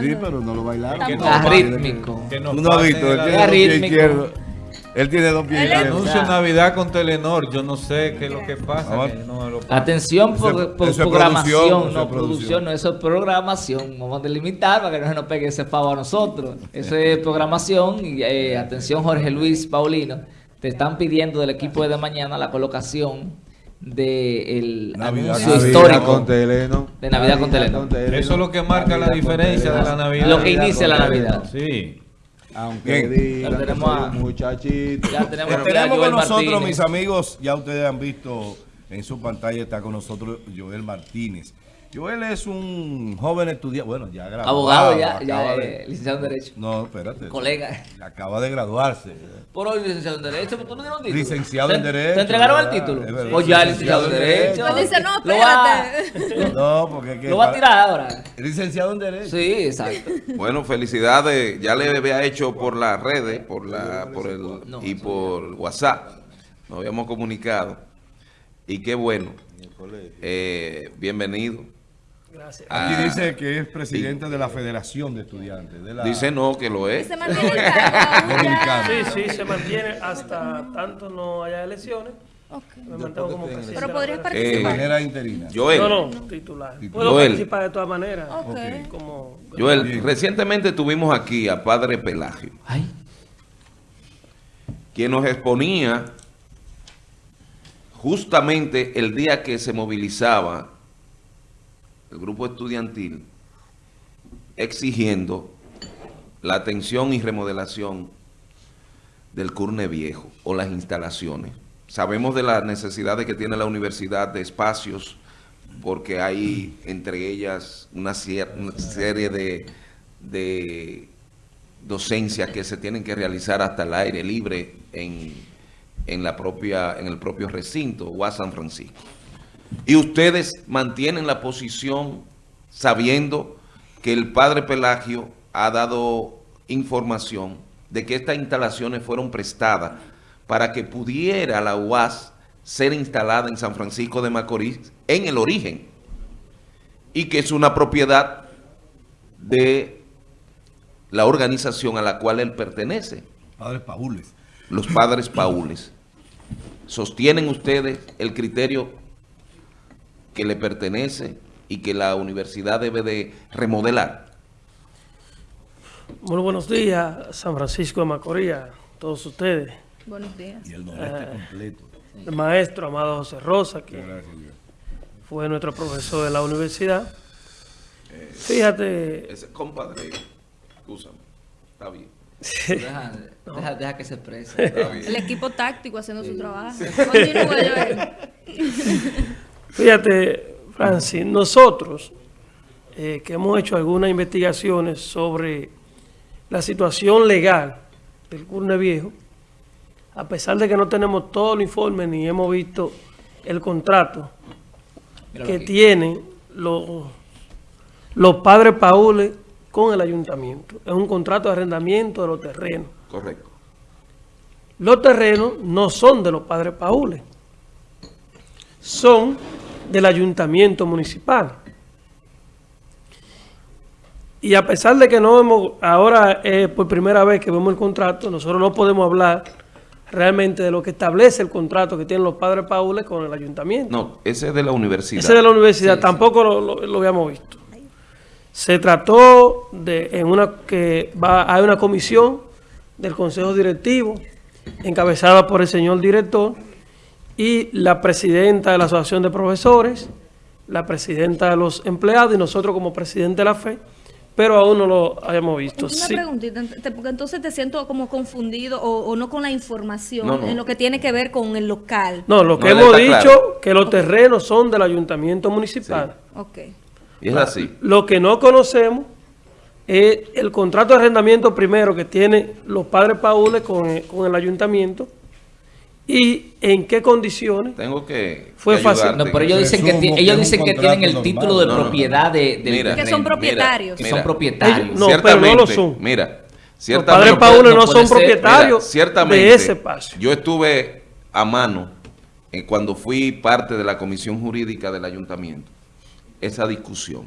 Sí, pero no lo bailaron. Que no pase, Rítmico. que no pase visto, él tiene dos pies rítmico. Él tiene dos pies izquierdos. Anuncio Navidad con Telenor, yo no sé qué es lo que pasa. Que no lo- Atención por, por eso es programación, producción, no es producción. producción, no, eso es programación. Vamos a delimitar para que no se nos pegue ese pavo a nosotros. Eso es programación. Y, eh, atención, Jorge Luis Paulino. Te están pidiendo del equipo de mañana la colocación del Navidad. anuncio Navidad histórico con Teleno. de Navidad con Teleno. Eso es lo que marca la diferencia de la Navidad. Lo que inicia la Navidad. Sí. Aunque digan que tenemos a- muchachito. Ya tenemos, con nosotros, Martínez. mis amigos, ya ustedes han visto en su pantalla, está con nosotros Joel Martínez. Joel es un joven estudiante, bueno, ya graduado. Abogado ya, ya de- eh, licenciado en Derecho. No, espérate. Colega. Acaba de graduarse. Por hoy licenciado en Derecho, ¿por qué no dieron título? Licenciado ¿Te- en Derecho, ¿Te entregaron el título? Pues ya, Licenciado en Derecho. Pues dice, no, espérate. No, porque Lo va a tirar ahora. Licenciado en Derecho. Sí, exacto. Bueno, felicidades. Ya le había hecho por las redes, por la, por el No, y por WhatsApp. Nos habíamos comunicado. Y qué bueno. Eh, bienvenido. Gracias. Aquí Ah, dice que es presidente de la Federación de Estudiantes. De la... Dice no, que lo es. Se mantiene el. Sí, sí, se mantiene hasta tanto no haya elecciones. Me mantengo como presidente. Pero podrías federación. De Eh, manera interina. Joel, No, no, titular. Puedo Joel. participar de todas maneras. Ok. Como, Joel, Bien. recientemente tuvimos aquí a Padre Pelagio, Ay, quien nos exponía justamente el día que se movilizaba el grupo estudiantil exigiendo la atención y remodelación del Curne Viejo o las instalaciones. Sabemos de las necesidades que tiene la universidad de espacios porque hay entre ellas una, una serie de, de docencias que se tienen que realizar hasta el aire libre en, en la propia, en el propio recinto, o a San Francisco. Y ustedes mantienen la posición sabiendo que el padre Pelagio ha dado información de que estas instalaciones fueron prestadas para que pudiera la UAS ser instalada en San Francisco de Macorís en el origen y que es una propiedad de la organización a la cual él pertenece, Padre Paules. los padres paules. ¿Sostienen ustedes el criterio que le pertenece y que la universidad debe de remodelar? Muy buenos días, San Francisco de Macorís, todos ustedes. Buenos días. Y el noreste completo. El maestro Amado José Rosa, que Gracias, fue nuestro profesor de la universidad. Fíjate, Ese compadre, escúchame, está bien, deja, deja, deja que se exprese. está bien. El equipo táctico haciendo su trabajo. Continúa, Joel. Fíjate, Francis, nosotros eh, que hemos hecho algunas investigaciones sobre la situación legal del Curne Viejo, a pesar de que no tenemos todo el informe ni hemos visto el contrato Míralo que aquí. tienen los, los padres Paules con el ayuntamiento. Es un contrato de arrendamiento de los terrenos. Correcto. Los terrenos no son de los padres Paules, son del ayuntamiento municipal. Y a pesar de que no hemos, ahora es por primera vez que vemos el contrato, nosotros no podemos hablar realmente de lo que establece el contrato que tienen los padres Paules con el ayuntamiento. No, ese es de la universidad. Ese de la universidad Sí, tampoco Lo, lo- lo habíamos visto. Se trató de en una que va hay una comisión del consejo directivo encabezada por el señor director y la presidenta de la asociación de profesores, la presidenta de los empleados y nosotros como presidente de la FE, pero aún no lo habíamos visto. Una Sí. preguntita, porque entonces te siento como confundido o, o no con la información No, no. en lo que tiene que ver con el local. No, lo que No, hemos dicho claro. que los terrenos son del ayuntamiento municipal. Ok. Y es así. Lo que no conocemos es el contrato de arrendamiento primero que tiene los padres Paules con el, con el ayuntamiento y en qué condiciones. Tengo que, Fue que fácil. No, pero ellos dicen que, ellos dicen que tienen el título de. No, no. propiedad de, Mira, Que son propietarios. Que son propietarios. Ellos- no, pero no lo ciertamente, son. Mira, Los ciertamente, padres no Paules puede- no, no son ser. propietarios Mira, ciertamente, de ese espacio. Yo estuve a mano eh, cuando fui parte de la comisión jurídica del ayuntamiento, esa discusión.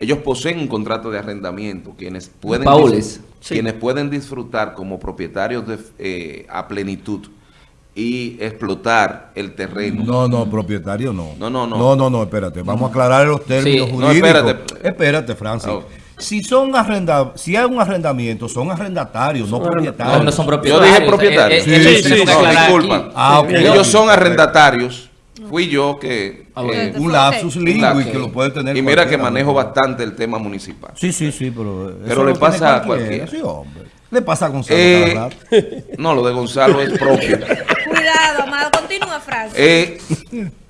ellos poseen un contrato de arrendamiento, quienes pueden, Paules. Quienes pueden disfrutar como propietarios de, eh, a plenitud y explotar el terreno. No, no, propietario no. No, no, no. No, no, no, espérate. Vamos a aclarar los términos Sí. No, jurídicos. espérate. Espérate, Francis. No. Si son arrenda, si hay un arrendamiento, son arrendatarios, no propietarios. No, no son Yo propietarios. dije propietario. Eh, eh, Sí, eso sí, sí. No, aclarar disculpa. Ah, ok. Ellos son arrendatarios. Fui yo que... Ah, bueno. eh, Un lapsus Ok. que lo puede tener y mira que manejo ¿no? bastante el tema municipal. Sí, sí, sí, pero... Pero lo le pasa a cualquiera. Sí, hombre. Le pasa a Gonzalo Eh, rato. no, lo de Gonzalo es propio. Cuidado, amado. Continúa, Francis. Eh,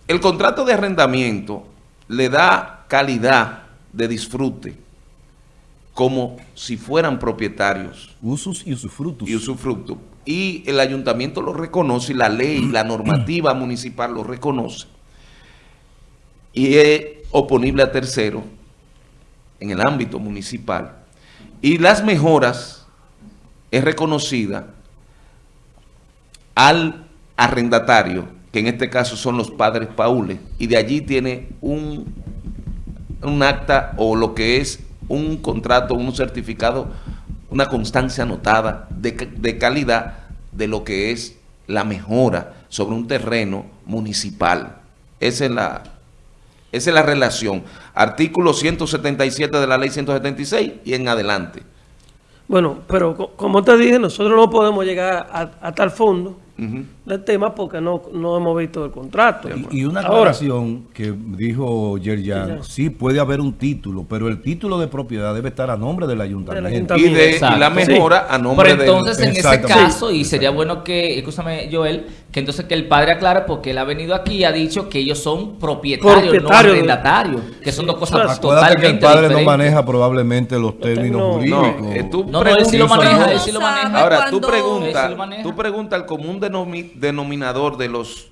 el contrato de arrendamiento le da calidad de disfrute como si fueran propietarios Usus y usufructus. y usufructo. Y el ayuntamiento lo reconoce, y la ley, la normativa municipal lo reconoce. Y es oponible a tercero en el ámbito municipal. Y las mejoras es reconocida al arrendatario, que en este caso son los padres paules, y de allí tiene un, un acta o lo que es un contrato, un certificado, una constancia anotada de, de calidad de lo que es la mejora sobre un terreno municipal. Esa es la, esa es la relación. Artículo 177 de la ley 176 y en adelante. Bueno, pero co- como te dije, nosotros no podemos llegar a, a tal fondo Ujú. del tema porque no, no hemos visto el contrato. Y, y una Ahora, aclaración que dijo Yerjan, sí puede haber un título, pero el título de propiedad debe estar a nombre del ayuntamiento. Y, de, y la mejora a nombre Pero del- entonces, en ese caso, y sería bueno que, escúchame, Joel, que entonces que el padre aclare, porque él ha venido aquí y ha dicho que ellos son propietarios, Propietarios. no arrendatarios, que son dos cosas Acuérdate que el totalmente padre diferentes. no maneja probablemente los términos términos- jurídicos. No, eh, tú No, no, él sí lo maneja, No él sí lo maneja. Ahora, tú preguntas, tú preguntas al común denomi- denominador de los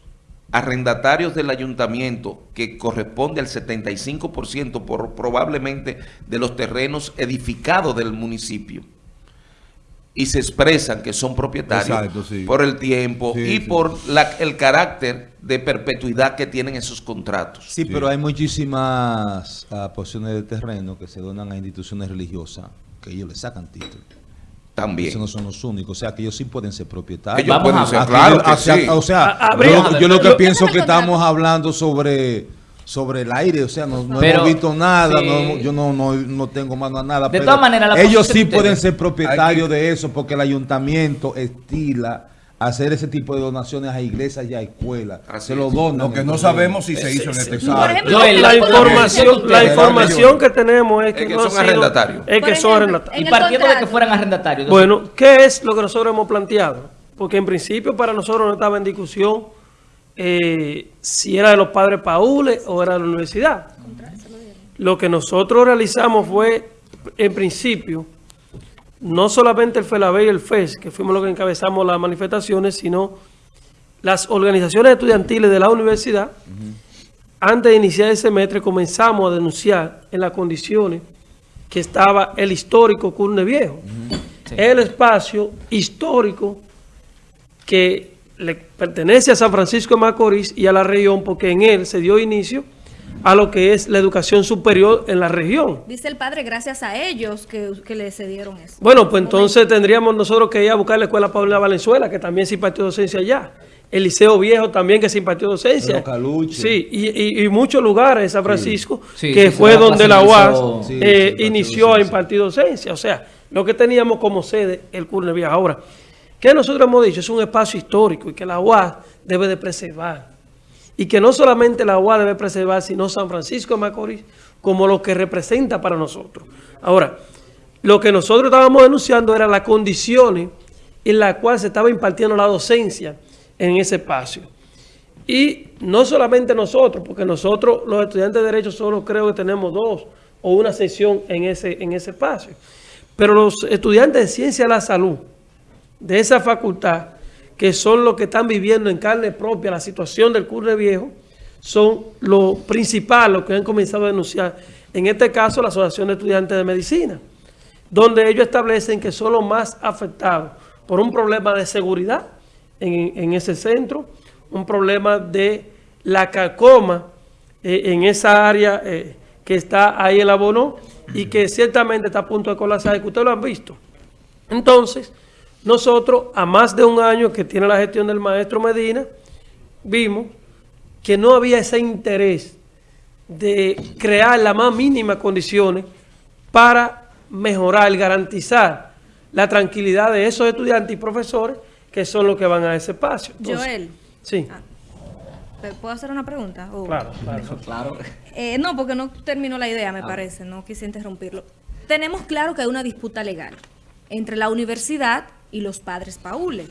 arrendatarios del ayuntamiento, que corresponde al 75% por, probablemente de los terrenos edificados del municipio, y se expresan que son propietarios Exacto, sí. por el tiempo Sí, y sí. por la- el carácter de perpetuidad que tienen esos contratos. Sí, pero hay muchísimas ah, porciones de terreno que se donan a instituciones religiosas que ellos le sacan título. También. Esos no son los únicos. O sea, que ellos sí pueden ser propietarios. Ellos Vamos pueden a ser, claro que o sea, sí. o sea, A- a yo, ver, lo- yo lo que yo- pienso que estamos hablando sobre sobre el aire, o sea, no, no Pero, hemos visto nada, sí. no yo no, no, no tengo mano a nada. De pero todas maneras, la ellos sí de pueden ser propietarios que- de eso porque el ayuntamiento estila hacer ese tipo de donaciones a iglesias y a escuelas. Así se lo donan. Lo que no sabemos si se hizo en este caso. la información, la información que tenemos es que, Es que no son arrendatarios. Es que son arrendatarios. Y partiendo de que fueran arrendatarios. Bueno, ¿qué es lo que nosotros hemos planteado? Porque en principio para nosotros no estaba en discusión eh, si era de los padres Paules o era de la universidad. Lo que nosotros realizamos fue, en principio, no solamente el FELABE y el FES, que fuimos los que encabezamos las manifestaciones, sino las organizaciones estudiantiles de la universidad, antes de iniciar el semestre comenzamos a denunciar en las condiciones que estaba el histórico Curne Viejo. Sí. El espacio histórico que le pertenece a San Francisco de Macorís y a la región, porque en él se dio inicio a lo que es la educación superior en la región. Dice el padre, gracias a ellos que, que le cedieron eso. Bueno, pues entonces tendríamos nosotros que ir a buscar la escuela Paulina Valenzuela, que también se impartió docencia allá. El Liceo Viejo también que se impartió docencia. Sí, y, y- y muchos lugares San Francisco, Sí, que sí, fue donde la UAS. Sí, eh, inició a impartir docencia. O sea, lo que teníamos como sede el Curne Viejo. Ahora, ¿qué nosotros hemos dicho? Es un espacio histórico y que la UAS debe de preservar. Y que no solamente la UAS debe preservar, sino San Francisco de Macorís como lo que representa para nosotros. Ahora, lo que nosotros estábamos denunciando era las condiciones en las cuales se estaba impartiendo la docencia en ese espacio. Y no solamente nosotros, porque nosotros, los estudiantes de Derecho, solo creo que tenemos dos o una sesión en ese, en ese espacio. Pero los estudiantes de Ciencia de la Salud, de esa facultad, que son los que están viviendo en carne propia la situación del Curne Viejo, son lo principal, los que han comenzado a denunciar. En este caso, la Asociación de Estudiantes de Medicina, donde ellos establecen que son los más afectados por un problema de seguridad en, en ese centro, un problema de la carcoma eh, en esa área eh, que está ahí en la Bono y que ciertamente está a punto de colapsar, que ustedes lo han visto. Entonces, nosotros, a más de un año que tiene la gestión del maestro Medina, vimos que no había ese interés de crear las más mínimas condiciones para mejorar, garantizar la tranquilidad de esos estudiantes y profesores que son los que van a ese espacio. Entonces, Joel, Sí, Ah. ¿puedo hacer una pregunta? O- claro, claro. Claro. Eh, no, porque no terminó la idea, me parece, no quise interrumpirlo. Tenemos claro que hay una disputa legal entre la universidad y los padres Paule.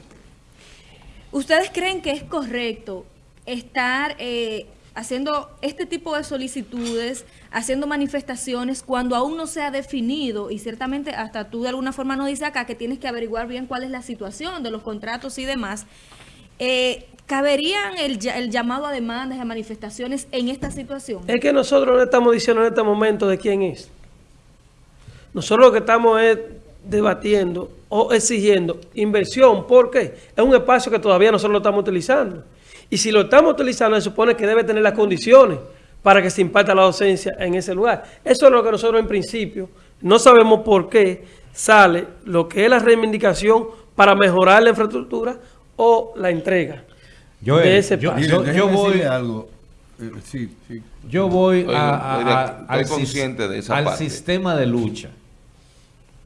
¿Ustedes creen que es correcto estar eh, haciendo este tipo de solicitudes, haciendo manifestaciones cuando aún no se ha definido y ciertamente hasta tú de alguna forma nos dices acá que tienes que averiguar bien cuál es la situación de los contratos y demás? Eh, ¿Caberían el, el llamado a demandas a manifestaciones en esta situación? Es que nosotros no estamos diciendo en este momento de quién es. Nosotros lo que estamos es debatiendo o exigiendo inversión. ¿Por qué? Es un espacio que todavía nosotros lo estamos utilizando. Y si lo estamos utilizando, se supone que debe tener las condiciones para que se imparta la docencia en ese lugar. Eso es lo que nosotros en principio no sabemos por qué sale lo que es la reivindicación para mejorar la infraestructura o la entrega Joel, de ese yo- espacio. Yo voy- algo. Eh, sí, sí. Yo voy a- a- al, consciente de esa al parte. sistema de lucha.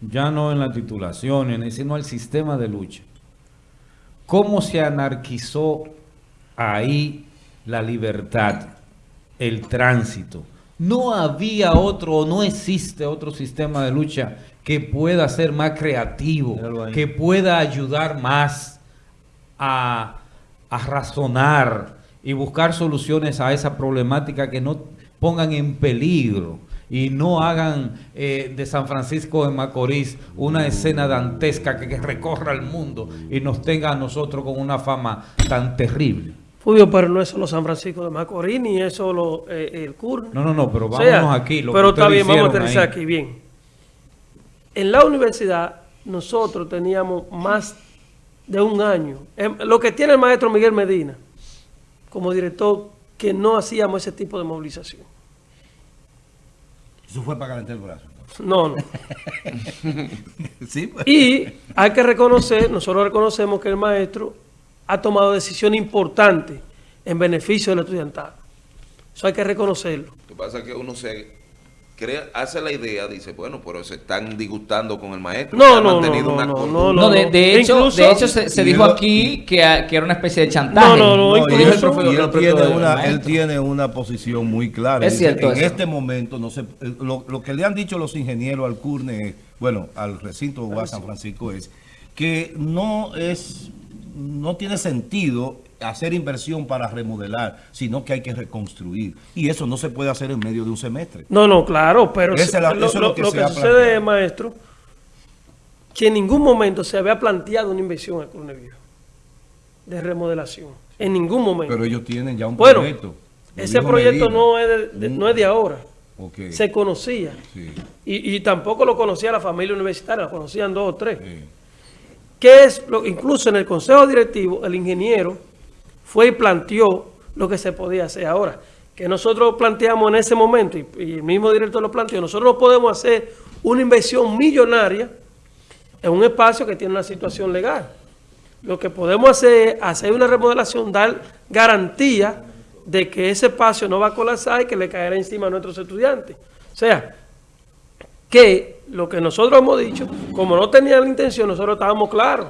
Ya no en la titulación, ni- sino al sistema de lucha. ¿Cómo se anarquizó ahí la libertad, el tránsito? No había otro, o no existe otro sistema de lucha que pueda ser más creativo, que pueda ayudar más a, a razonar y buscar soluciones a esa problemática que no pongan en peligro y no hagan eh, de San Francisco de Macorís una escena dantesca que, que recorra el mundo y nos tenga a nosotros con una fama tan terrible. Fulvio, pero no es solo San Francisco de Macorís, ni es solo eh, el CUR. No, no, no, pero O vámonos sea, aquí. Lo pero que está bien, vamos a aterrizar ahí. aquí, bien. En la universidad, nosotros teníamos más de un año. Em, Lo que tiene el maestro Miguel Medina como director, que no hacíamos ese tipo de movilización. Eso fue para calentar el brazo. No, no. Sí, pues. Y hay que reconocer, nosotros reconocemos que el maestro ha tomado decisiones importantes en beneficio del estudiantado. Eso hay que reconocerlo. Lo que pasa es que uno se crea, hace la idea, dice, bueno, pero se están disgustando con el maestro. No, no, mantenido no, una no, no, No, de, de hecho, Incluso- de hecho se, se dijo lo- aquí que, a- que era una especie de chantaje. No, no, no, incluso- profe- él, tiene una, él tiene una posición muy clara. Es Dice, cierto En eso. este momento, no sé, eh, lo, lo que le han dicho los ingenieros al CURNE, bueno, al recinto UAS San Francisco es que no es, no tiene sentido hacer inversión para remodelar, sino que hay que reconstruir. Y eso no se puede hacer en medio de un semestre. No, no, claro, pero Esa lo, eso es lo lo- que lo se que sucede, maestro, que en ningún momento se había planteado una inversión al Viejo de remodelación. En ningún momento. Pero ellos tienen ya un Bueno, proyecto. Ese proyecto Medina. no es de, de- no es de ahora. Se conocía. Sí, Y, y tampoco lo conocía la familia universitaria, lo conocían dos o tres. sí. ¿Qué es lo, incluso en el consejo directivo, el ingeniero fue y planteó lo que se podía hacer ahora. Que nosotros planteamos en ese momento, y, el mismo director lo planteó, nosotros no podemos hacer una inversión millonaria en un espacio que tiene una situación legal. Lo que podemos hacer es hacer una remodelación, dar garantía de que ese espacio no va a colapsar y que le caerá encima a nuestros estudiantes. O sea, que lo que nosotros hemos dicho, como no tenían la intención, nosotros estábamos claros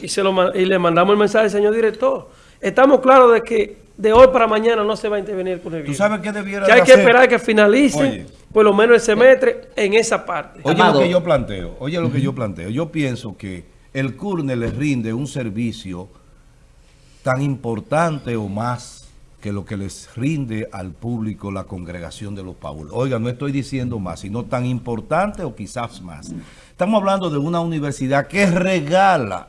y, se lo, y le mandamos el mensaje al señor director. Estamos claros de que de hoy para mañana no se va a intervenir con el ¿Tú virus. sabes qué debiera Que hay que esperar que finalice Oye. por lo menos el semestre en esa parte. Oye Amado. lo que yo planteo, oye lo que yo planteo. Yo pienso que el CURNE le rinde un servicio tan importante o más que lo que les rinde al público la congregación de los Paulos. Oiga, no estoy diciendo más, sino tan importante o quizás más. Estamos hablando de una universidad que regala,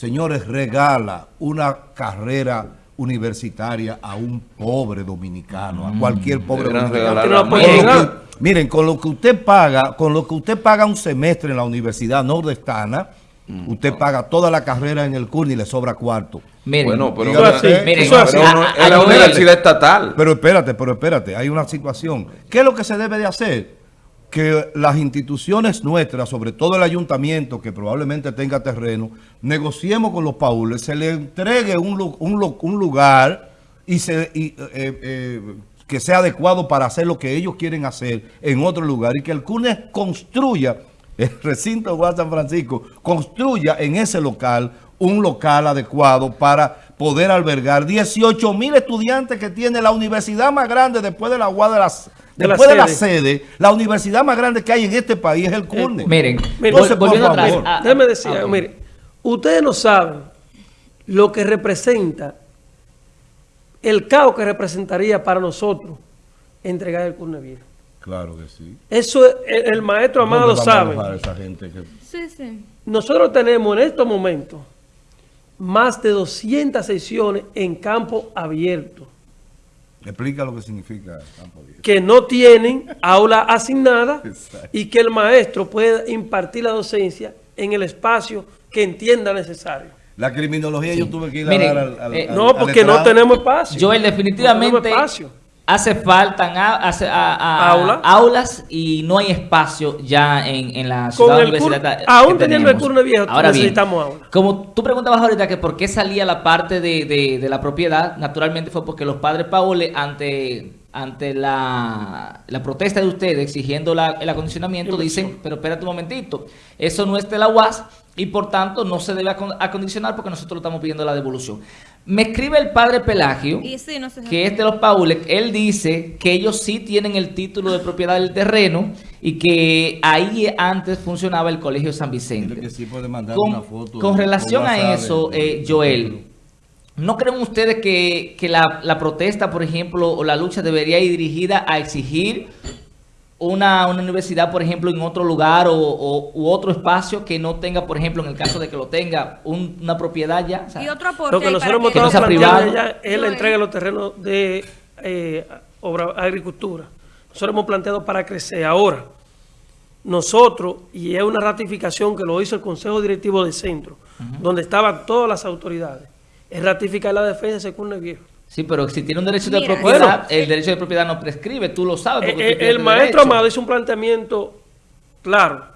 señores, regala una carrera universitaria a un pobre dominicano, a cualquier pobre dominicano. Con que- miren, con lo que usted paga, con lo que usted paga un semestre en la universidad nordestana, Usted paga toda la carrera en el CURN y le sobra cuarto. Miren, Bueno, pero, Dígame miren, Eso es así. pero a- es la universidad estatal. Pero espérate, pero espérate, hay una situación. ¿Qué es lo que se debe de hacer? Que las instituciones nuestras, sobre todo el ayuntamiento, que probablemente tenga terreno, negociemos con los paules, se le entregue un, un lu- un lugar y se, y, eh, eh, que sea adecuado para hacer lo que ellos quieren hacer en otro lugar y que el CUNES construya, el recinto de San Francisco, construya en ese local un local adecuado para poder albergar 18 mil estudiantes que tiene la universidad más grande después de la UAS de las De la después de la sede. sede, la universidad más grande que hay en este país es el CURNE. Miren, Mire, vol- entonces, por volviendo atrás. favor. ah, decir, ah, mire, ustedes no saben lo que representa, el caos que representaría para nosotros entregar el curne viejo. Claro que sí. Eso es- el, el maestro Amado ¿Dónde vamos a sabe. alojar a esa gente que- Sí, sí. Nosotros tenemos en estos momentos más de 200 sesiones en campo abierto Explica lo que significa campo abierto. que no tienen aula asignada Exacto. y que el maestro puede impartir la docencia en el espacio que entienda necesario. La criminología yo tuve que ir a Miren, dar al, al- eh, al- No, al porque no tenemos espacio. Joel, No definitivamente tenemos espacio. Hace falta a- hace- a- a- Aula. aulas y no hay espacio ya en, en la Con ciudad el universitaria. cur- aún teniendo el curne viejo, Ahora bien, necesitamos aula. Como tú preguntabas ahorita que por qué salía la parte de, de- de la propiedad, naturalmente fue porque los padres Paule ante ante la, la protesta de ustedes exigiendo la- el acondicionamiento dicen, pero espérate un momentito, eso no es de la UAS y por tanto no se debe acon- acondicionar porque nosotros lo estamos pidiendo la devolución. Me escribe el padre Pelagio Y sí, no sé. que es de los Paules, él dice que ellos sí tienen el título de propiedad del terreno y que ahí antes funcionaba el Colegio San Vicente. Dile que sí puede mandar Con, una foto con de- relación a eso, de- de- eh, Joel, ¿no creen ustedes que, que la, la protesta, por ejemplo, o la lucha debería ir dirigida a exigir una, una universidad, por ejemplo, en otro lugar o, o- u otro espacio que no tenga, por ejemplo, en el caso de que lo tenga, un- una propiedad ya? O sea, Y otro aporte Lo que nosotros hemos que no estado planteando ya es la entrega de los terrenos de eh, obra, agricultura. Nosotros hemos planteado para crecer. Ahora, nosotros, y es una ratificación que lo hizo el Consejo Directivo del Centro, donde estaban todas las autoridades, es ratificar la defensa de ese curne viejo. Sí, pero si tiene un derecho de Mira, propiedad, Bueno. el derecho de propiedad no prescribe, tú lo sabes. Eh, porque eh, el maestro derecho. Amado hizo un planteamiento claro.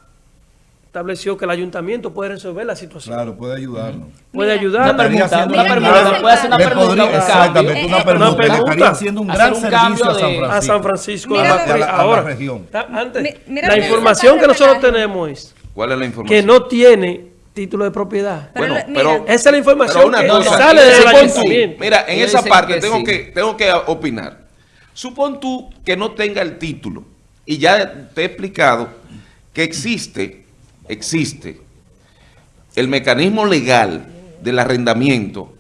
Estableció que el ayuntamiento puede resolver la situación. Claro, puede ayudarnos. Puede Mira, ayudar. Una pregunta, haciendo una mira, puede hacer una Le pregunta, podría- un exactamente, una pregunta. una pregunta. haciendo un Hacer gran un servicio cambio a San de- Francisco. a San Francisco de Mira, Macorís. a la- a la Ahora, región. antes, mira la información que nosotros tenemos es ¿Cuál es la información? que no tiene título de propiedad. Pero Bueno, la- pero- mira, Esa es la información una que cosa, sale sí. ayuntamiento. Mira, en esa parte que tengo, sí. que, tengo que opinar. Supón tú que no tenga el título y ya te he explicado que existe, existe el mecanismo legal del arrendamiento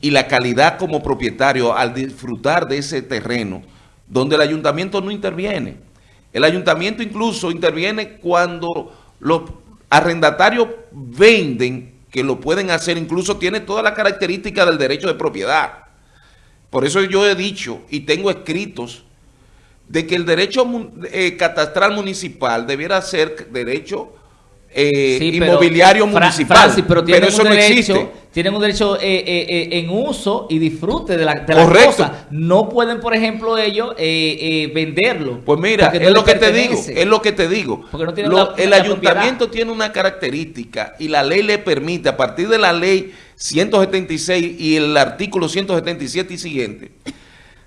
y la calidad como propietario al disfrutar de ese terreno donde el ayuntamiento no interviene. El ayuntamiento incluso interviene cuando los arrendatarios venden, que lo pueden hacer, incluso tiene todas las características del derecho de propiedad. Por eso yo he dicho y tengo escritos de que el derecho eh, catastral municipal debiera ser derecho eh, Sí, pero- inmobiliario Fra- municipal. Francis, pero tienen eso un no derecho, existe. Tienen un derecho eh, eh, en uso y disfrute de la, de la Correcto. cosa. No pueden, por ejemplo, ellos venderlo. Pues mira, no es lo que te digo, es lo que te digo. Porque no tiene Lo- la- el la ayuntamiento tiene una característica y la ley le permite, a partir de la ley 176 y el artículo 177 y siguiente,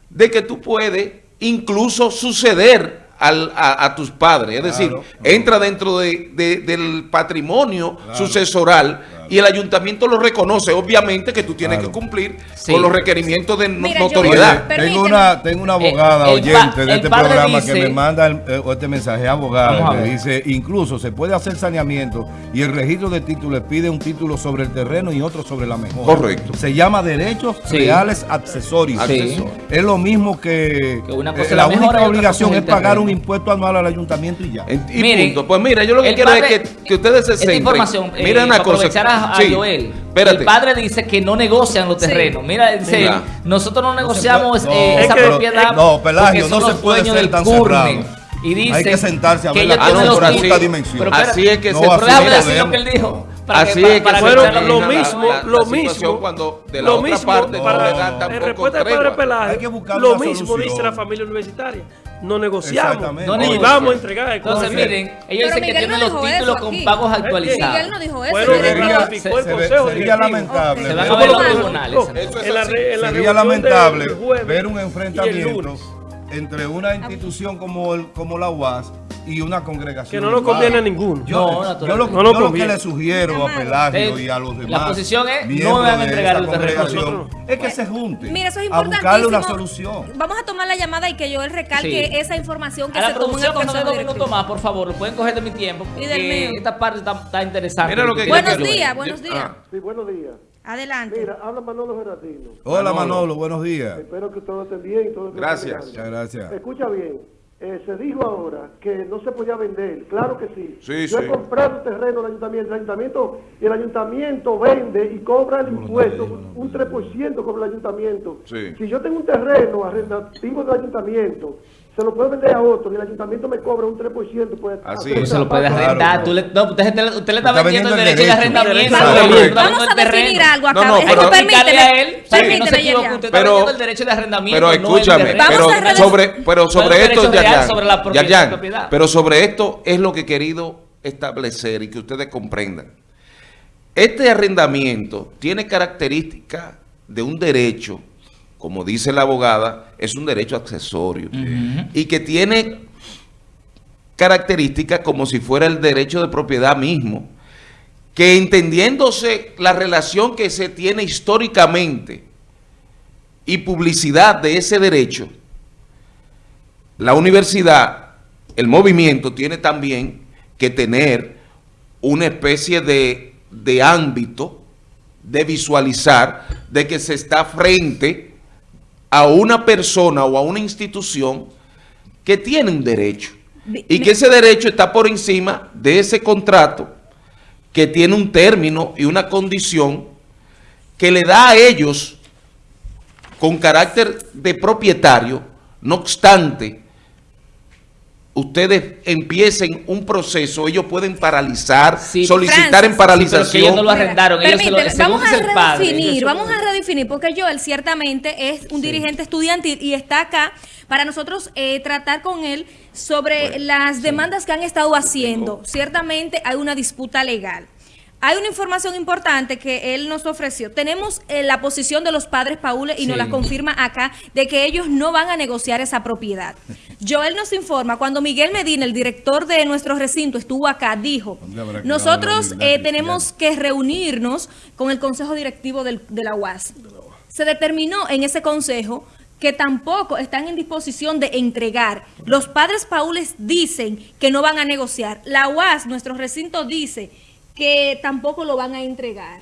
de que tú puedes incluso suceder al- a, a tus padres. Es decir, Claro. entra dentro de- de- del patrimonio Claro. sucesoral y el ayuntamiento lo reconoce. Obviamente que tú tienes Claro. que cumplir Sí. con los requerimientos de no- Mira, notoriedad. Oye, tengo una, tengo una abogada Eh, el pa- oyente de este programa dice- que me manda el- eh, este mensaje, abogada, que dice, incluso se puede hacer saneamiento y el registro de títulos pide un título sobre el terreno y otro sobre la mejora. Correcto. Se llama derechos Sí. reales accesorios. Sí. Es lo mismo que, Que una cosa eh, es la única obligación cosa es pagar terreno. un impuesto anual al ayuntamiento y ya. Y Miren, punto. Pues mira, yo lo que quiero padre- es que, que ustedes se Esta centren. información, eh, Mira una cosa. A, a Sí, Joel. Espérate. El padre dice que no negocian los Sí. terrenos. Mira, dice, Mira. nosotros no negociamos puede- eh, no, esa es que- propiedad. no, Pelagio, porque no se puede ser tan cerrado. Y dice Hay que sentarse a ver la títulos. así dimensión. Pero Así es que No, se así no decir lo que él dijo. Para Así que, es que fueron lo mismo, la- la lo situación mismo, cuando de la lo otra mismo parte no para- le dan en tampoco respuesta al padre buscar lo mismo solución. dice la familia universitaria. No negociamos Exactamente. No y vamos a entregar el Entonces, miren, ellos dicen que Miguel tienen no los títulos con pagos actualizados. Miguel no dijo eso. Se consejo sería lamentable. Se van Eso a fue ver los tribunales. Eso es En la en la Sería lamentable ver un enfrentamiento entre una institución como, el, como la UAS y una congregación. Que no nos conviene a ninguno. Yo, No, yo lo. No yo lo que conviene. le sugiero a. Pelagio Eh, y a los la demás posición es, no van a entregar el terreno. es que se junten Mira, eso es a importantísimo. buscarle una solución. Vamos a tomar la llamada y que yo él recalque Sí. esa información que A la se tomó en el consejo dos minutos más, por favor. Lo pueden coger de mi tiempo. Y del mío. esta parte está, está interesante. Mira lo que- Buenos días, buenos días. ah. Sí, buenos días. Adelante. Mira, habla Manolo Gerardino. Hola Manolo. Manolo, buenos días. Espero que todo esté bien. Todo esté Gracias. bien. Muchas gracias. Escucha bien. Eh, se dijo ahora que no se podía vender. Claro que sí. Sí, Yo sí. he comprado terreno al ayuntamiento. El ayuntamiento, y el ayuntamiento vende y cobra el impuesto. Un 3% cobra el ayuntamiento. Sí. Si yo tengo un terreno arrendativo del ayuntamiento, se lo puedo vender a otro y el ayuntamiento me cobra un 3%. Pues, Así hacer es. Se lo puede arrendar. Claro, Tú le, no, usted, usted le está, Está vendiendo el vendiendo el derecho de arrendamiento. Vamos a definir algo acá. No, no, pero- permíteme, a él, no permíteme, se equivoque, Yerian. usted está Pero- vendiendo el derecho de arrendamiento. Pero no escúchame, pero sobre, pero No sobre esto, Yayan, sobre la propiedad- Yayan, propiedad. pero sobre esto es lo que he querido establecer y que ustedes comprendan. Este arrendamiento tiene características de un derecho, como dice la abogada, es un derecho accesorio. Y que tiene características como si fuera el derecho de propiedad mismo, que entendiéndose la relación que se tiene históricamente y publicidad de ese derecho, la universidad, el movimiento tiene también que tener una especie de, de ámbito de visualizar de que se está frente a una persona o a una institución que tiene un derecho. Y que ese derecho está por encima de ese contrato que tiene un término y una condición que le da a ellos con carácter de propietario, no obstante, ustedes empiecen un proceso, ellos pueden paralizar, Sí, solicitar Francis. en Sí, paralización. pero que ellos no lo arrendaron, ellos se lo- vamos a padre, redefinir, vamos a redefinir, porque Joel ciertamente es un dirigente estudiantil y está acá para nosotros eh, tratar con él sobre las demandas que han estado haciendo. Ciertamente hay una disputa legal. Hay una información importante que él nos ofreció. Tenemos eh, la posición de los padres Paule y nos la confirma acá de que ellos no van a negociar esa propiedad. Joel nos informa, cuando Miguel Medina, el director de nuestro recinto, estuvo acá, dijo, ¿Dónde habrá quedado nosotros eh, tenemos que reunirnos con el consejo directivo del- de la UAS. Se determinó en ese consejo que tampoco están en disposición de entregar. Los padres paules dicen que no van a negociar. La UAS, nuestro recinto, dice que tampoco lo van a entregar.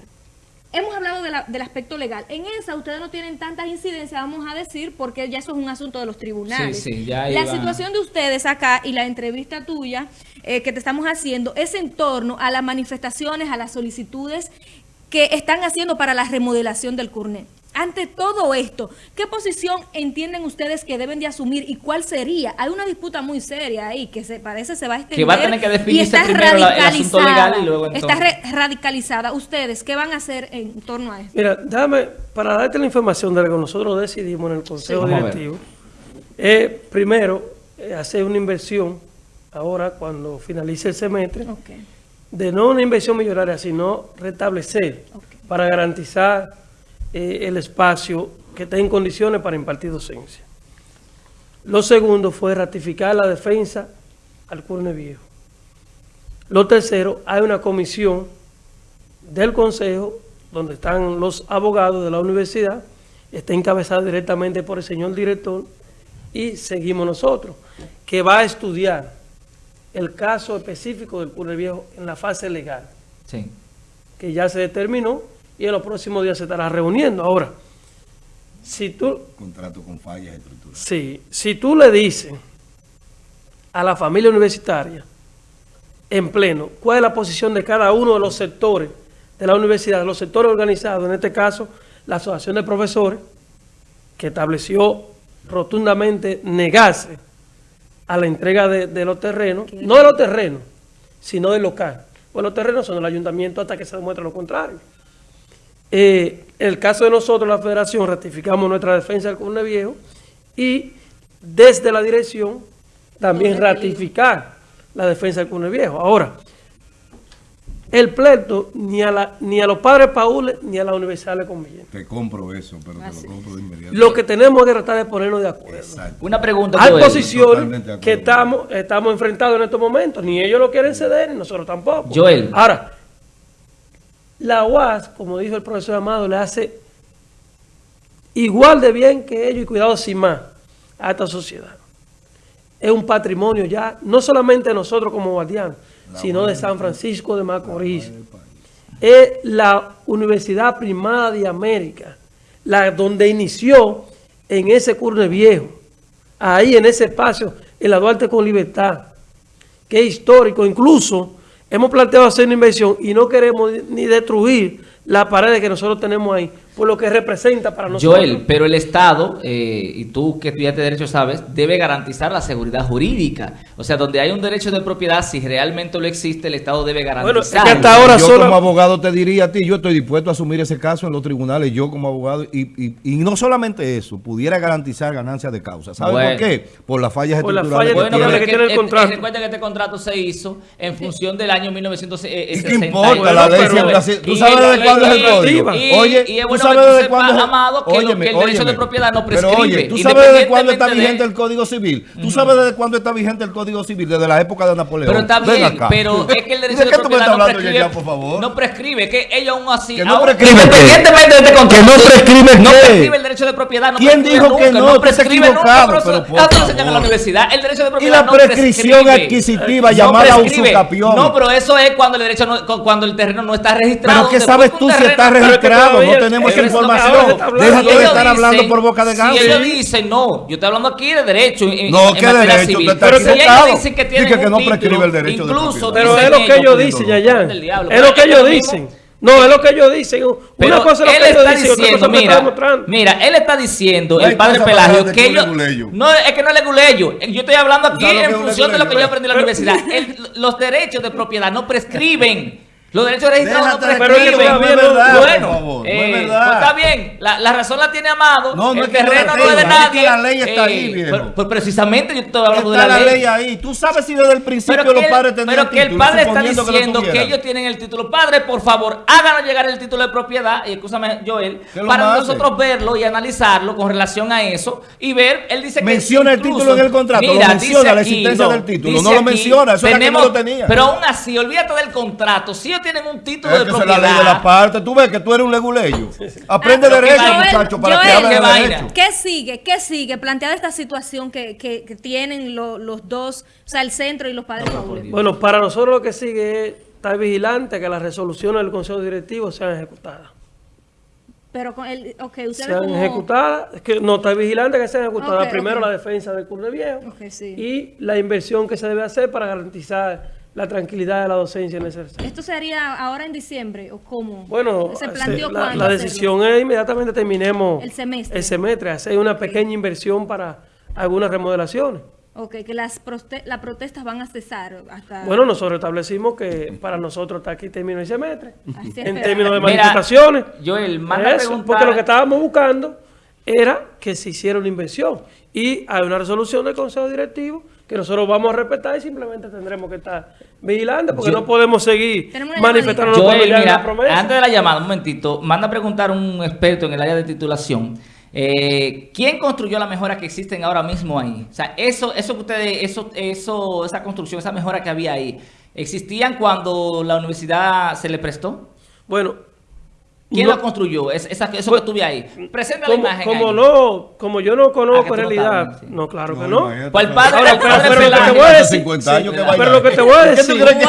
Hemos hablado de la- del aspecto legal. En esa ustedes no tienen tantas incidencias, vamos a decir, porque ya eso es un asunto de los tribunales. Sí, sí, ya la situación de ustedes acá y la entrevista tuya eh, que te estamos haciendo es en torno a las manifestaciones, a las solicitudes que están haciendo para la remodelación del CURNE. Ante todo esto, ¿qué posición entienden ustedes que deben de asumir y cuál sería? Hay una disputa muy seria ahí que se parece se va a extender. Que va a tener que y definirse está primero la- el asunto radicalizada. legal y luego Está entonces. re- radicalizada. ¿Ustedes qué van a hacer en torno a esto? Mira, dame, para darte la información de lo que nosotros decidimos en el Consejo. Directivo, es primero eh, hacer una inversión, ahora cuando finalice el semestre, de no una inversión millonaria, sino restablecer para garantizar eh, el espacio que esté en condiciones para impartir docencia. Lo segundo fue ratificar la defensa al Curne Viejo. Lo tercero, hay una comisión del Consejo donde están los abogados de la universidad, está encabezada directamente por el señor director y seguimos nosotros, que va a estudiar el caso específico del Curne Viejo en la fase legal, Sí. que ya se determinó y en los próximos días se estará reuniendo. Ahora, si tú, Contrato con fallas estructurales. sí, si tú le dices a la familia universitaria en pleno cuál es la posición de cada uno de los sectores de la universidad, los sectores organizados, en este caso la Asociación de Profesores, que estableció rotundamente negarse a la entrega de, de los terrenos, no de los terrenos, sino del local, pues los terrenos son del ayuntamiento hasta que se demuestre lo contrario. Eh, en el caso de nosotros, la federación, ratificamos nuestra defensa del Curne Viejo y desde la dirección también ratificar la defensa del Curne Viejo. Ahora, el pleito ni a, la, ni a los padres Paúles ni a la universidad le conviene. Te compro eso, pero te lo compro de inmediato. Lo que tenemos que tratar de ponernos de acuerdo. Exacto. Una pregunta, Hay posiciones que estamos, estamos enfrentados en estos momentos. Ni ellos lo quieren ceder, ni nosotros tampoco. Joel. Ahora, la UAS, como dijo el profesor Amado, le hace igual de bien que ellos y cuidado sin más a esta sociedad. Es un patrimonio ya, no solamente de nosotros como guardianes, sino de San Francisco de Macorís. Es la Universidad Primada de América, la donde inició en ese curne viejo, ahí en ese espacio, en la Duarte con Libertad, que es histórico. Incluso hemos planteado hacer una inversión y no queremos ni destruir las paredes que nosotros tenemos ahí, por lo que representa para nosotros. Joel, pero el Estado, eh, y tú que estudiaste Derecho sabes, debe garantizar la seguridad jurídica. O sea, donde hay un derecho de propiedad, si realmente lo existe, el Estado debe Bueno, es que garantizar. hasta ahora yo solo- como abogado te diría a ti, yo estoy dispuesto a asumir ese caso en los tribunales, yo como abogado, y, y- y no solamente eso, pudiera garantizar ganancias de causa. ¿Sabes Bueno. por qué? Por las fallas Por las fallas que Bueno, tiene. pero que tiene el eh, contrato. eh, recuerda que este contrato se hizo en función del año 1960. ¿Y qué importa? La ley siempre así. ¿Tú Y sabes ley- cuándo es el código? y- Oye, y es ¿tú bueno sabes desde cuándo Amado, que lo- Óyeme, que el derecho de propiedad no Pero prescribe, oye, ¿tú sabes desde cuándo está vigente el Código Civil? ¿Tú sabes desde cuándo está vigente el Código Civil? Desde la época de Napoleón. Pero está bien, acá. pero es que el derecho ¿De de, qué tú me propiedad estás no prescribe, Yaya, por favor? no prescribe, que ellos aún así, Que no prescribe independientemente de este contrato, Que no prescribe no prescribe el derecho de propiedad, no ¿Quién dijo que no? Estás prescribe nunca, pero enseñan en la universidad, el derecho de Y la no prescripción adquisitiva No llamada usucapión. No, pero eso es cuando el derecho no- cu- cuando el terreno no está registrado. Pero ¿qué sabes tú si está registrado? No tenemos información. Déjate de estar hablando por boca de ganso. Si ellos dicen, no, yo estoy hablando aquí de derecho. en- No, ¿qué derecho? Pero si ellos dicen que tienen que un no título, prescribe el derecho de incluso. Pero es lo que ellos dicen. Yayan. Es lo que ellos lo dicen. No, es lo que ellos dicen. Pero Una cosa es lo él que ellos está dicen, otra cosa está mira, mira, él está diciendo, No el padre Pelagio, que que ellos... No, es que no es leguleyo. Yo estoy hablando aquí ¿Sabes lo que en función de lo que yo aprendí en la universidad. El- los derechos de propiedad no prescriben. Los derechos registrados no Pero que prescriben. bueno, por favor, no es eh, verdad. pues está bien, la, la razón la tiene Amado, No, no el que terreno no es de nadie. que la ley está ahí, viejo. pero- pues precisamente yo estoy hablando de la, la ley ahí. Tú sabes si desde el principio pero que, los el- padres tenían pero que el título, padre está lo diciendo que, tuvieran. ellos tienen el título. Padre, por favor, háganos llegar el título de propiedad, y escúchame, Joel, ¿Qué lo para nosotros verlo y analizarlo con relación a eso y ver, él dice que Menciona el incluso- título en el contrato, lo Mira, menciona, dice la existencia del título, no lo menciona, eso era que no lo tenía. Pero aún así, olvídate del contrato, si tienen un título Es de que es propiedad. la ley de la parte. Tú ves que tú eres un leguleyo. Aprende Ah, derecho, muchacho, para que hable derecho. ¿Qué sigue? ¿Qué sigue? Planteada esta situación que, que- que tienen lo- los dos, o sea, el centro y los padres Paúles. Bueno, para nosotros lo que sigue es estar vigilante que las resoluciones del Consejo Directivo sean ejecutadas. Pero con el, ok, ustedes Sean como... ejecutadas, es que no está vigilante que sean ejecutadas. Primero la defensa del Curne Viejo sí. y la inversión que se debe hacer para garantizar la tranquilidad de la docencia en ese sector. ¿Esto se haría ahora en diciembre o cómo? Bueno, ¿Se se- planteó la, cuándo la hacerlo? decisión es inmediatamente terminemos El semestre. el semestre, hacer una pequeña inversión para algunas remodelaciones. Ok, que las proste- las protestas van a cesar hasta... Bueno, nosotros establecimos que para nosotros hasta aquí termina el semestre. Así En términos de manifestaciones. A Eso, preguntar- porque lo que estábamos buscando era que se hiciera una inversión. Y hay una resolución del Consejo Directivo que nosotros vamos a respetar y simplemente tendremos que estar vigilantes porque Yo- no podemos seguir mira, una promesa. antes de la llamada, un momentito, manda a preguntar un experto en el área de titulación. eh, ¿Quién construyó la mejora que existen ahora mismo ahí? O sea, eso, eso que ustedes, eso, eso, esa construcción, esa mejora que había ahí, ¿existían cuando la universidad se le prestó? Bueno, ¿Quién no- lo construyó? Es- esa- eso Pues, que tuve ahí. Presenta la como, imagen. como ahí. no, como yo no Ah, que conozco no realidad, sí. no, claro que No, no. imagínate. Pues el padre, Ahora, pero- pero lo que te voy a decir- 50 años que sí, vaina pero lo que te voy a ¿Qué tú decir- que- que-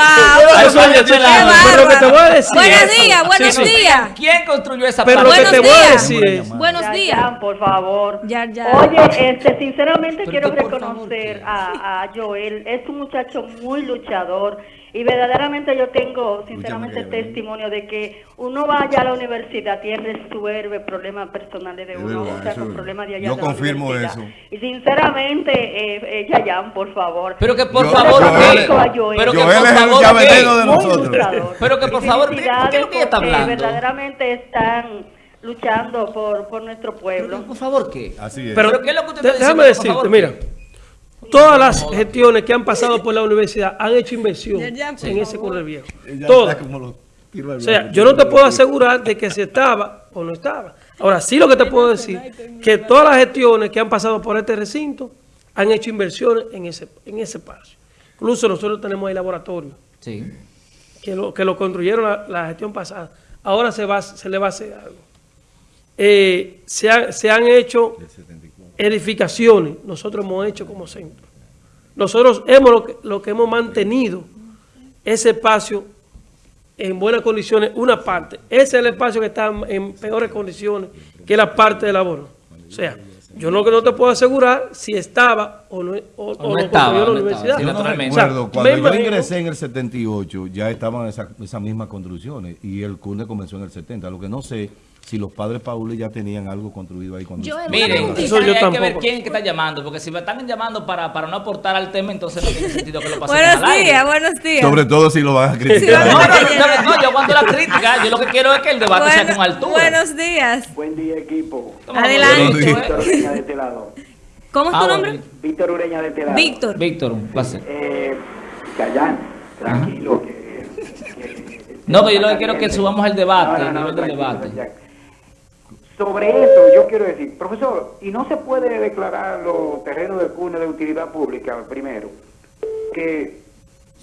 pero lo que te voy a decir Buenos es- días, buenos días. ¿Quién construyó esa Pero lo que te Buenos voy a días. decir es, Buenos días. por favor. Ya, ya. Oye, este, sinceramente quiero reconocer a, a Joel. Es un muchacho muy luchador y verdaderamente yo tengo, sinceramente, Joel. testimonio de que uno vaya a la universidad universidad tiene resuelve problemas personales de Es uno, verdad, o sea, con problemas de allá Yo de confirmo eso. Y sinceramente, eh, eh, Yayan, por favor. Pero que por Yo- favor, Joel- ¿qué? Joel- Pero que Joel por es el favor, llavereno ¿qué? de nosotros. Pero que, por favor, ¿qué- es lo que ella está hablando? verdaderamente están luchando por, por nuestro pueblo. Por favor, ¿qué? Así es. Pero, ¿Pero qué es lo que usted está déjame decirte, favor, mira, todas las gestiones que han pasado por la universidad han hecho inversión en ese. Correo Viejo. Todas. O sea, yo no te puedo asegurar de que si estaba o no estaba. Ahora, sí lo que te puedo decir, que todas las gestiones que han pasado por este recinto han hecho inversiones en ese, en ese espacio. Incluso nosotros tenemos el laboratorio, Sí. que lo, que lo construyeron la, la gestión pasada. Ahora se, va, se le va a hacer algo. Eh, se, ha- se han hecho edificaciones, nosotros hemos hecho como centro. Nosotros hemos lo que, lo que hemos mantenido ese espacio en buenas condiciones, una parte. Ese es el espacio que está en peores condiciones que la parte de labor. O sea, yo no que no te puedo asegurar si estaba o no, o, o no estaba, la no estaba, universidad. Yo no recuerdo, cuando me yo imagino- ingresé en el 78, ya estaban esas esas mismas construcciones y el CUNE comenzó en el 70. Lo que no sé si los padres Pauli ya tenían algo construido ahí cuando... Yo- Miren, eso yo hay que ver quién es que está llamando, porque si me están llamando para, para no aportar al tema, entonces no tiene sentido que lo pasemos Buenos al aire. días, buenos días. Sobre todo si lo van a Sí, criticar. No, no, no, yo aguanto la crítica, yo lo que quiero es que el debate sea con altura. buenos días. Buen día, equipo. Adelante. Víctor. Víctor Ureña de este lado. ¿Cómo es Ah, tu bueno, nombre? Víctor Ureña de este lado. Víctor. Víctor, un placer. Eh, tranquilo. Que, que- No, que yo lo que quiero es que subamos el debate, No, no, el nivel del debate. Sobre eso, yo quiero decir, profesor, ¿y no se puede declarar los terrenos del CUNE de utilidad pública primero? Que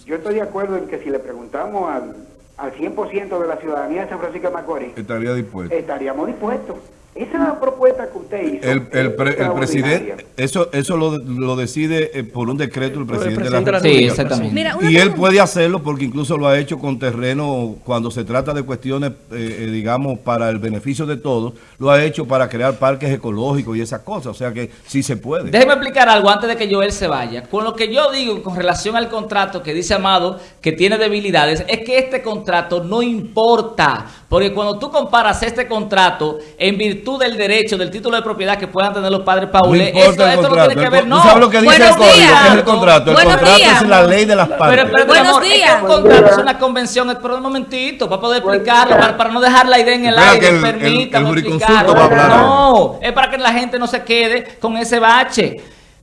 yo estoy de acuerdo en que si le preguntamos al, al 100% de la ciudadanía de San Francisco de Macorís, Estaría dispuesto. estaríamos dispuestos. Esa propuesta que usted hizo. El, el, es pre- el extraordinaria. presidente, eso, eso lo, lo decide eh, por un decreto el presidente, de la la Sí, República. exactamente. Mira, Y él puede hacerlo porque incluso lo ha hecho con terreno cuando se trata de cuestiones, eh, eh, digamos, para el beneficio de todos, lo ha hecho para crear parques ecológicos y esas cosas. O sea que sí se puede. Déjeme explicar algo antes de que Joel se vaya. Con lo que yo digo con relación al contrato que dice Amado que tiene debilidades, es que este contrato no importa. Porque cuando tú comparas este contrato en virtud del derecho, del título de propiedad que puedan tener los padres No Paules, importa esto, el esto no tiene que El ver, no. ¿Tú sabes lo que dice el código? ¿Qué es el contrato? El Buenos contrato días. es la ley de las Pero partes. espérate, Buenos amor, es que días. un contrato es una convención, pero un momentito, para poder explicarlo, para, para no dejar la idea en el Espera aire, que el- el- permítame el jurisconsulto explicarlo. va a hablar. No, es para que la gente no se quede con ese bache.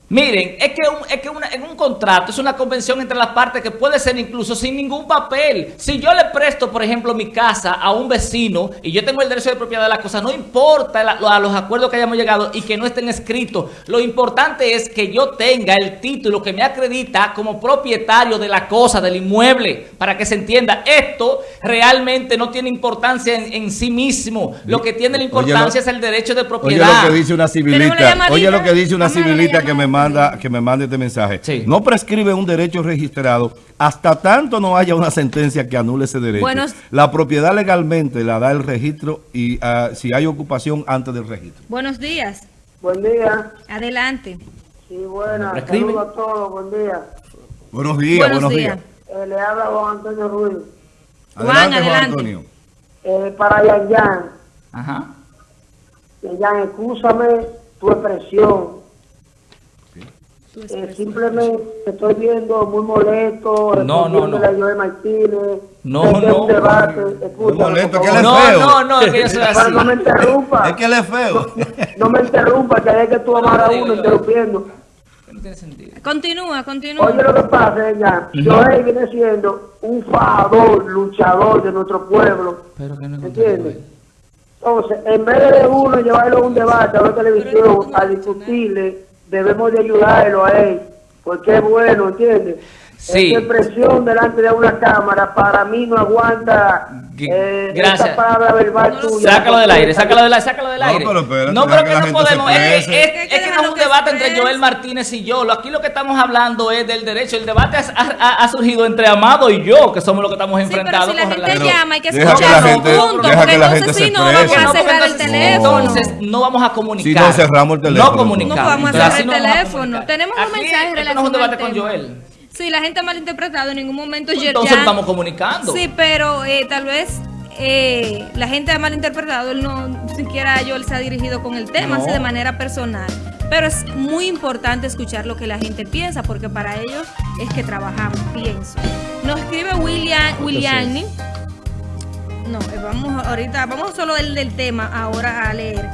Miren, es que, un- es que una- en un contrato es una convención entre las partes que puede ser incluso sin ningún papel. Si yo le presto, por ejemplo, mi casa a un vecino y yo tengo el derecho de propiedad de la cosa, no importa la- lo- a los acuerdos que hayamos llegado y que no estén escritos. Lo importante es que yo tenga el título que me acredita como propietario de la cosa, del inmueble, para que se entienda. Esto realmente no tiene importancia en, en sí mismo. Lo que tiene la Oye, lo- importancia es el derecho de Oye propiedad. lo que dice una civilita, oye lo que dice una civilita que me llamada. Manda, que me manda este mensaje. Sí. No prescribe un derecho registrado hasta tanto no haya una sentencia que anule ese derecho. La propiedad legalmente la da el registro y ah, si hay ocupación antes del registro. Buenos días. Buen día. Adelante. Sí, buenas. Saludos a todos. Buen día. Buenos días, Buenos buenos, días. días. Eh, le habla Juan Antonio Ruiz. Juan, Adelante, Juan adelante. Antonio. Eh, para Yan Yan. Ajá. Yan, escúchame tu expresión. Eh, simplemente te estoy viendo muy molesto. No, no, no. a Joel Martínez. No, no. debate. Escúchame, Muy molesto, que él es. No, feo. no, no, es que yo soy así. Pero no me interrumpa. Es que él es feo. No me interrumpa, que es que tú amas a digo uno yo. interrumpiendo. No tiene sentido. Continúa, continúa. Oye, lo que pasa, ya, Joel viene siendo un fajador, luchador de nuestro pueblo. Pero que no es ¿Entiendes? Entonces, en vez de uno llevarlo a un debate, a la televisión, a discutirle, debemos de ayudarlo a él, porque es bueno, ¿entiendes? Sí. Esa expresión delante de una cámara para mí no aguanta eh, gracias. esa palabra verbal tuya. Sácalo del aire, sácalo del aire, sácalo del No, aire. pero no, deja pero que no podemos. Es es- Es que es que no es un debate entre. Joel Martínez y yo. Lo- Aquí lo que estamos hablando es del derecho. El debate ha, ha- ha surgido entre Amado y yo, que somos los que estamos Sí, pero enfrentados si la con gente llama, hay que Deja que la escucharlo, deja porque que la entonces gente se sí no vamos a cerrar el entonces- teléfono. Entonces no vamos a comunicar. Si no, cerramos el teléfono, No comunicar. No podemos Entonces, cerrar el no vamos a teléfono. Tenemos un mensaje esto no es un relacionado debate con. Joel. Sí, la gente ha malinterpretado en ningún momento. Pues Yer- entonces ya- estamos comunicando. Sí, pero eh, tal vez eh, la gente ha malinterpretado, él no siquiera yo él se ha dirigido con el tema, No. así de manera personal. Pero es muy importante escuchar lo que la gente piensa, porque para ellos es que trabajamos, pienso. Nos escribe William, William no, eh, vamos ahorita, vamos solo del, del tema ahora a leer.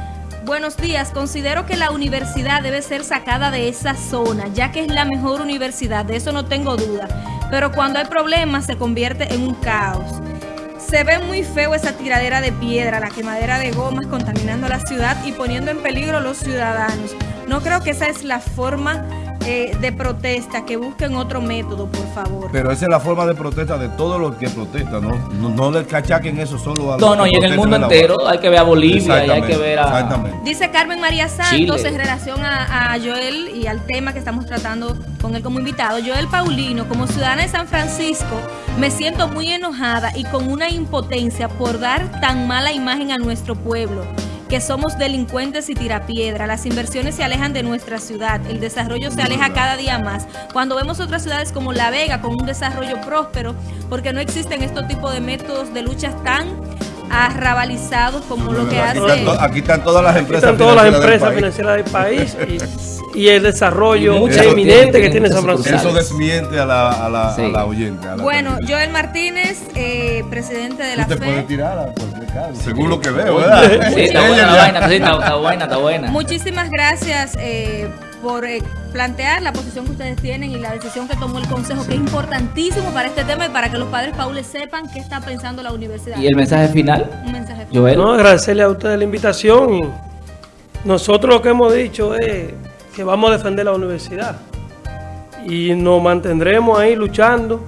Buenos días, considero que la universidad debe ser sacada de esa zona, ya que es la mejor universidad, de eso no tengo duda. Pero cuando hay problemas se convierte en un caos. Se ve muy feo esa tiradera de piedra, la quemadera de gomas contaminando la ciudad y poniendo en peligro a los ciudadanos. No creo que esa es la forma eh, de protesta, que busquen otro método, por favor. Pero esa es la forma de protesta de todos los que protestan, ¿no? No, no le cachaquen eso solo a los No, no, que y en el mundo entero hay que ver a Bolivia y hay que ver a... Exactamente. Dice Carmen María Santos Chile. en relación a, a Joel y al tema que estamos tratando con él como invitado. Joel Paulino, como ciudadana de San Francisco, me siento muy enojada y con una impotencia por dar tan mala imagen a nuestro pueblo que somos delincuentes y tirapiedra. Las inversiones se alejan de nuestra ciudad, el desarrollo se aleja cada día más. Cuando vemos otras ciudades como La Vega con un desarrollo próspero, porque no existen estos tipos de métodos de luchas tan arrabalizados como lo que Aquí hace... están, aquí están todas las Aquí empresas están todas las empresas financieras del país y, y el desarrollo Y eminente que tiene San Francisco. Eso desmiente a la, a la, Sí. a la oyente. a la Bueno. Joel Martínez, eh, presidente de la te puedes FE. tirar a según lo que veo, ¿verdad? Sí, está buena la vaina, sí, está, está buena, está buena. Muchísimas gracias eh, por eh, plantear la posición que ustedes tienen y la decisión que tomó el Consejo, que es importantísimo para este tema y para que los padres paules sepan qué está pensando la universidad. ¿Y el mensaje final, Un mensaje. Joel? No, agradecerle a ustedes la invitación nosotros lo que hemos dicho es que vamos a defender la universidad y nos mantendremos ahí luchando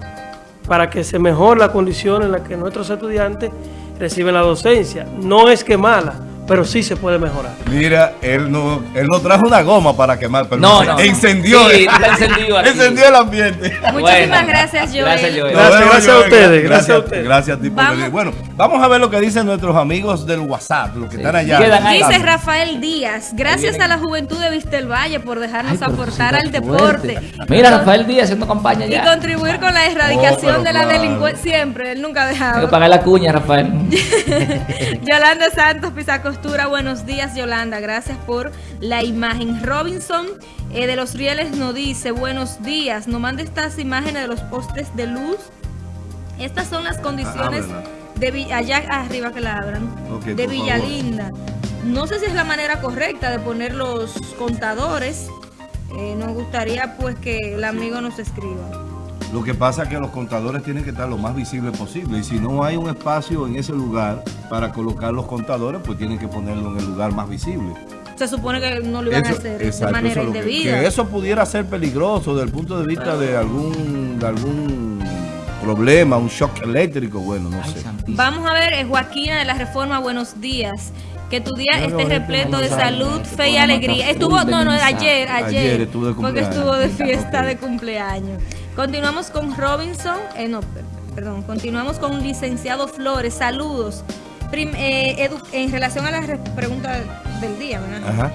para que se mejore la condición en la que nuestros estudiantes reciben la docencia. No es que mala, pero sí se puede mejorar. Mira, él no, él no trajo una goma para quemar, pero No, no. encendió, Sí, está encendido aquí. encendió el ambiente. Muchísimas Bueno, gracias, Joel. Gracias, Joel. Gracias, a ustedes, gracias a ustedes. Gracias a ti por Vamos. venir. Bueno, vamos a ver lo que dicen nuestros amigos del WhatsApp, los que Sí. están allá. Dice Rafael Díaz, gracias a la juventud de Vistelvalle por dejarnos Ay, aportar al deporte. fuerte. Mira, Rafael Díaz haciendo campaña Y ya. contribuir con la erradicación Oh, pero de la claro. delincuencia. Siempre, él nunca ha Hay que dejado. pagar la cuña, Rafael. Yolanda Santos Buenos días Yolanda, gracias por la imagen. Robinson eh, de los Rieles nos dice, buenos días, nos manda estas imágenes de los postes de luz. Estas son las condiciones ábrela. de allá arriba que la abran, de favor. Villalinda. No sé si es la manera correcta de poner los contadores. Eh, nos gustaría pues que el amigo nos escriba. Lo que pasa es que los contadores tienen que estar lo más visible posible y si no hay un espacio en ese lugar para colocar los contadores, pues tienen que ponerlo en el lugar más visible. Se supone que no lo iban a hacer de exacto, manera eso lo que- indebida. que eso pudiera ser peligroso desde el punto de vista de algún, de algún problema, un shock eléctrico, bueno, no Ay, sé. santísimo. Vamos a ver, eh, Joaquina de la Reforma, buenos días. Que tu día esté repleto de salud, fe y alegría. Estuvo, de no, no, ayer, ayer. Ayer estuvo de Porque estuvo de fiesta de cumpleaños. Continuamos con Robinson, eh, no, per- perdón, continuamos con licenciado Flores, saludos. Prim- eh, en relación a la re- pregunta del día, ¿verdad? Ajá.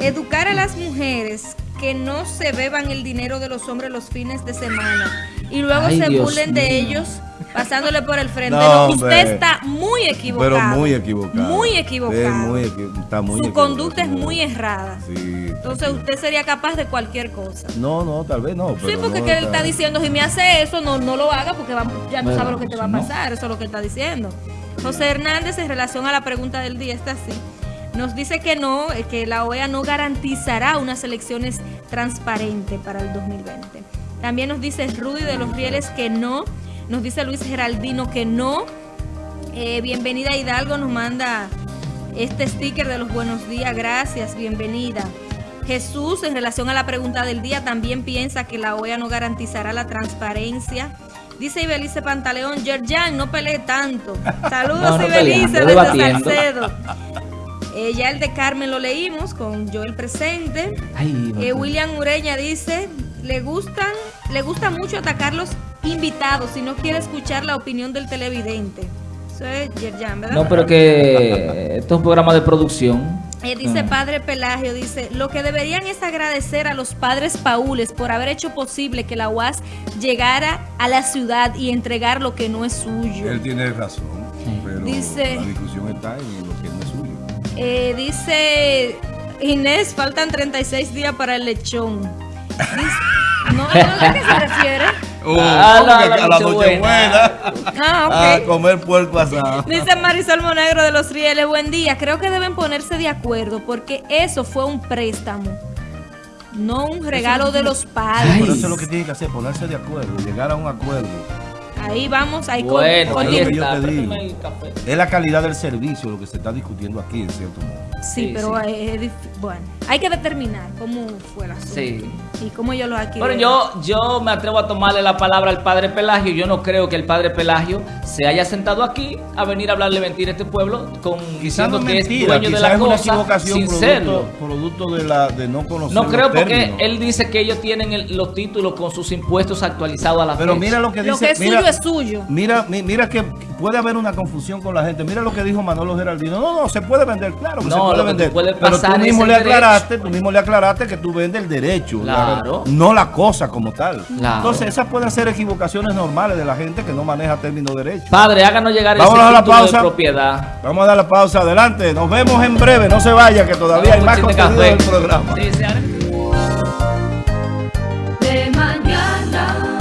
Educar a las mujeres que no se beban el dinero de los hombres los fines de semana y luego Ay, se Dios burlen de ellos pasándole por el frente. No, No, usted está muy equivocado. Pero muy equivocado. Muy equivocado. Sí, muy equi- está muy Su equivocado, conducta es muy errada. Sí, Entonces usted sería capaz de cualquier cosa. No, no, tal vez no. Sí, porque no que él está diciendo, si me hace eso, no, no lo haga porque va- ya tú Bueno, sabes lo que te va a no. pasar. Eso es lo que está diciendo. José Hernández, en relación a la pregunta del día, está así. Nos dice que no, eh, que la OEA no garantizará unas elecciones transparentes para el 2020. También nos dice Rudy de los Rieles que no. Nos dice Luis Geraldino que no. Eh, bienvenida Hidalgo nos manda este sticker de los buenos días. Gracias, bienvenida. Jesús, en relación a la pregunta del día, también piensa que la OEA no garantizará la transparencia. Dice Ibelice Pantaleón, Yerjan, no pelee tanto. Saludos, No, no Ibelice, peleando, desde. Salcedo. Eh, ya el de Carmen lo leímos con Joel presente. Ay, Eh, William Ureña dice, le gustan, le gusta mucho atacar los invitados si no quiere escuchar la opinión del televidente. Eso es Yerjan, ¿verdad? No, pero que esto es un programa de producción. Eh, dice Ah. Padre Pelagio, dice, lo que deberían es agradecer a los padres paules por haber hecho posible que la UAS llegara a la ciudad y entregar lo que no es suyo. Él tiene razón. Pero pero Dice- la discusión está en lo que no es suyo. Eh, dice Inés, faltan 36 días para el lechón. Dice- no, no a qué se refiere. Oh, Ah, ¿cómo la- que la a la Nochebuena. Ah. A comer puerco asado. Dice Marisol Monegro de los Rieles, buen día. Creo que deben ponerse de acuerdo porque eso fue un préstamo, no un regalo de los Pero padres. eso es lo que tiene que hacer, ponerse de acuerdo, llegar a un acuerdo. Ahí vamos, ahí con- Bueno, está. Préstame el café. Es la calidad del servicio lo que se está discutiendo aquí, en cierto modo. Sí, Sí, pero sí. es bueno, hay que determinar cómo fue la asunto Sí. y cómo yo lo aquí. Pero yo, yo me atrevo a tomarle la palabra al padre Pelagio. Yo no creo que el padre Pelagio se haya sentado aquí a venir a hablarle mentira a este pueblo con Quizás no diciendo es que es mentira, dueño de quizás la es una cosa equivocación sin producto, serlo. producto de, la, de no conocer No los creo porque términos. él dice que ellos tienen el- los títulos con sus impuestos actualizados a la Pero fecha. mira lo que dice. Lo que es mira, suyo es suyo. Mira, mi- mira que puede haber una confusión con la gente. Mira lo que dijo Manolo Geraldino. No, no, se puede vender, claro que No, se puede lo vender. pero pasar tú mismo le derecho. aclaraste, tú mismo le aclaraste que tú vendes el derecho, la- no la cosa como tal. Claro. Entonces, esas pueden ser equivocaciones normales de la gente que no maneja términos derechos. Padre, háganos llegar Vámonos ese a la pausa. de propiedad. Vamos a dar la pausa adelante. Nos vemos en breve. No se vaya, que todavía hay Vamos, más contenido del programa. Sí,